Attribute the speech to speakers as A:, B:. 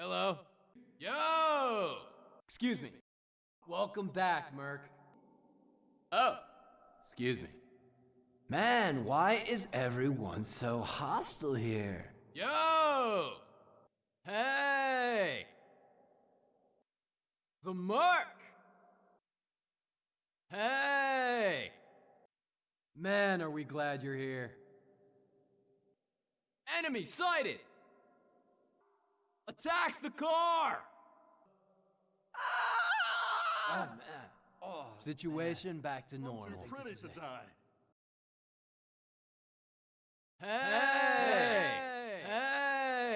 A: Hello? Yo!
B: Excuse me. Welcome back, Merc.
A: Oh, excuse me.
C: Man, why is everyone so hostile here?
A: Yo! Hey! The Merc! Hey!
B: Man, are we glad you're here.
A: Enemy sighted! Attack the car!
B: Oh, man. Oh, Situation back to normal.
D: Too pretty to die.
A: Hey!